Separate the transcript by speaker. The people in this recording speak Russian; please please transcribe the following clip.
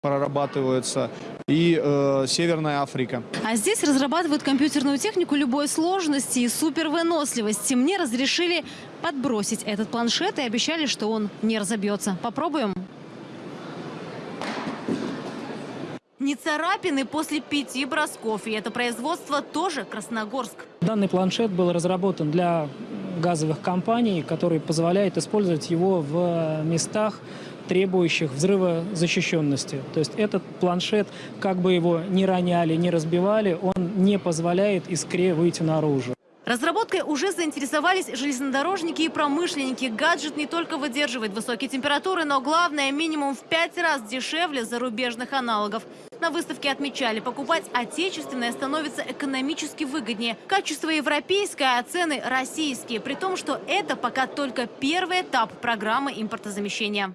Speaker 1: прорабатывается, и э, Северная Африка.
Speaker 2: А здесь разрабатывают компьютерную технику любой сложности и супервыносливости. Мне разрешили подбросить этот планшет и обещали, что он не разобьется. Попробуем? Не царапины после пяти бросков. И это производство тоже Красногорск.
Speaker 3: Данный планшет был разработан для газовых компаний, который позволяет использовать его в местах, требующих взрывозащищенности. То есть этот планшет, как бы его ни роняли, ни разбивали, он не позволяет искре выйти наружу.
Speaker 2: Разработкой уже заинтересовались железнодорожники и промышленники. Гаджет не только выдерживает высокие температуры, но главное, минимум в пять раз дешевле зарубежных аналогов. На выставке отмечали, покупать отечественное становится экономически выгоднее. Качество европейское, а цены российские. При том, что это пока только первый этап программы импортозамещения.